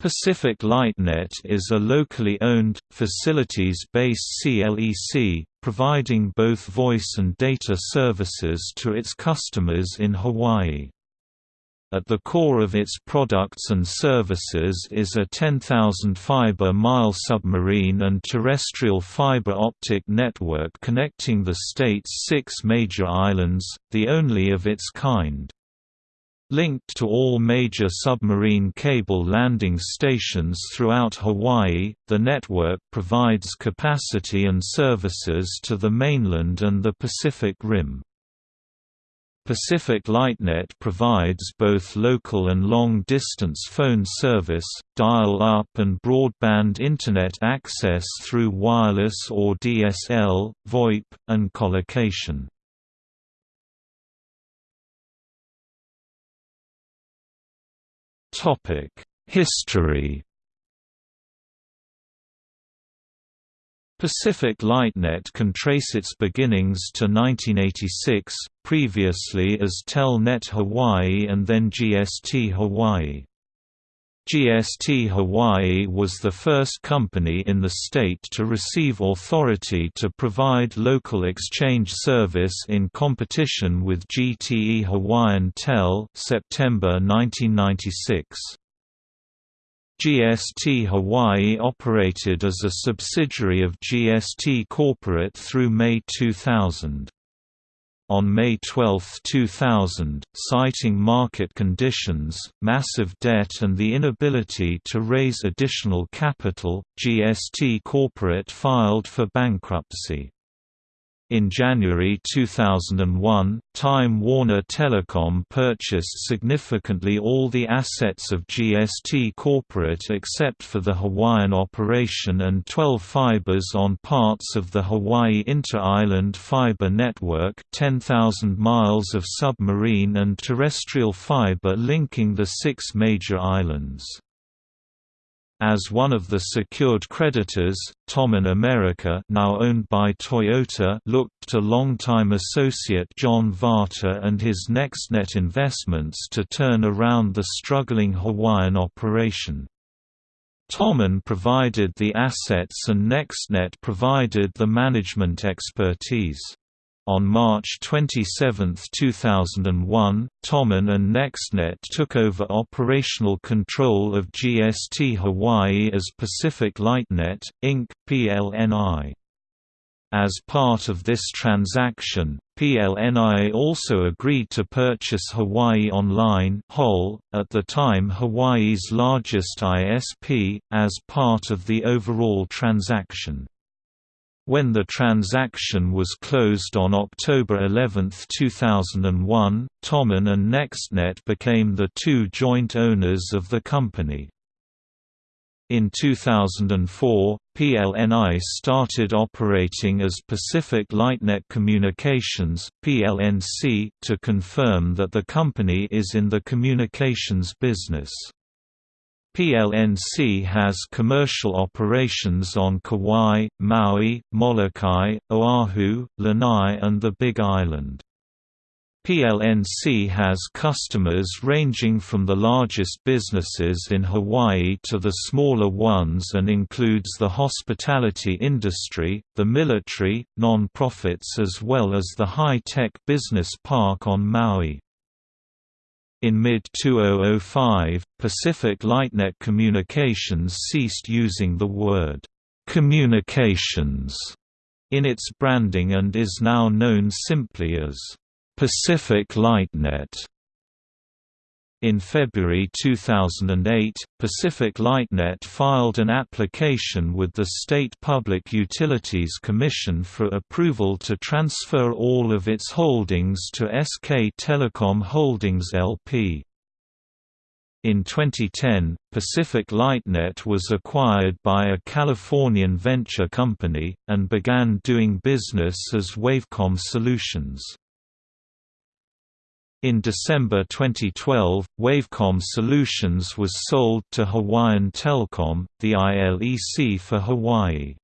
Pacific Lightnet is a locally owned, facilities-based CLEC, providing both voice and data services to its customers in Hawaii. At the core of its products and services is a 10,000 fiber-mile submarine and terrestrial fiber optic network connecting the state's six major islands, the only of its kind. Linked to all major submarine cable landing stations throughout Hawaii, the network provides capacity and services to the mainland and the Pacific Rim. Pacific Lightnet provides both local and long-distance phone service, dial-up and broadband Internet access through wireless or DSL, VoIP, and colocation. History Pacific Lightnet can trace its beginnings to 1986, previously as Telnet Hawaii and then GST Hawaii. GST Hawaii was the first company in the state to receive authority to provide local exchange service in competition with GTE Hawaiian Tel September 1996. GST Hawaii operated as a subsidiary of GST Corporate through May 2000. On May 12, 2000, citing market conditions, massive debt and the inability to raise additional capital, GST Corporate filed for bankruptcy. In January 2001, Time Warner Telecom purchased significantly all the assets of GST Corporate except for the Hawaiian operation and 12 fibers on parts of the Hawaii Inter-Island Fiber Network 10,000 miles of submarine and terrestrial fiber linking the six major islands. As one of the secured creditors, Tomen America now owned by Toyota looked to longtime associate John Warta and his NextNet investments to turn around the struggling Hawaiian operation. Tomen provided the assets and NextNet provided the management expertise. On March 27, 2001, Tomen and NextNet took over operational control of GST Hawaii as Pacific Lightnet, Inc. PLNI. As part of this transaction, PLNI also agreed to purchase Hawaii Online at the time Hawaii's largest ISP, as part of the overall transaction. When the transaction was closed on October 11, 2001, Tomen and NextNet became the two joint owners of the company. In 2004, PLNI started operating as Pacific Lightnet Communications (PLNC) to confirm that the company is in the communications business. PLNC has commercial operations on Kauai, Maui, Molokai, Oahu, Lanai and the Big Island. PLNC has customers ranging from the largest businesses in Hawaii to the smaller ones and includes the hospitality industry, the military, non-profits as well as the high-tech business park on Maui. In mid-2005, Pacific Lightnet Communications ceased using the word, "'communications' in its branding and is now known simply as, "'Pacific Lightnet' In February 2008, Pacific Lightnet filed an application with the State Public Utilities Commission for approval to transfer all of its holdings to SK Telecom Holdings LP. In 2010, Pacific Lightnet was acquired by a Californian venture company, and began doing business as Wavecom Solutions. In December 2012, Wavecom Solutions was sold to Hawaiian Telcom, the ILEC for Hawaii.